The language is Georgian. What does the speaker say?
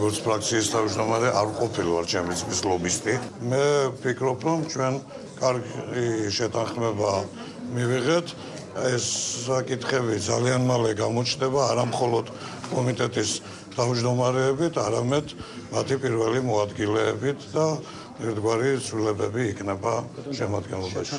როგორც ფრაქციის თავმჯდომარე არ ყოფილვარ ჩემი წის ლობისტი. მე ვფიქრობ, რომ ჩვენ კარგი შეთანხმება მივიღეთ. ეს საკითხები ძალიან მალე გამოჩნდება, არა მხოლოდ კომიტეტის თავმჯდომარეებით, არამედ მათი პირველი მოადგილეებით და ერთგვარი ცვლილებები იქნება შემოადგენლობაში.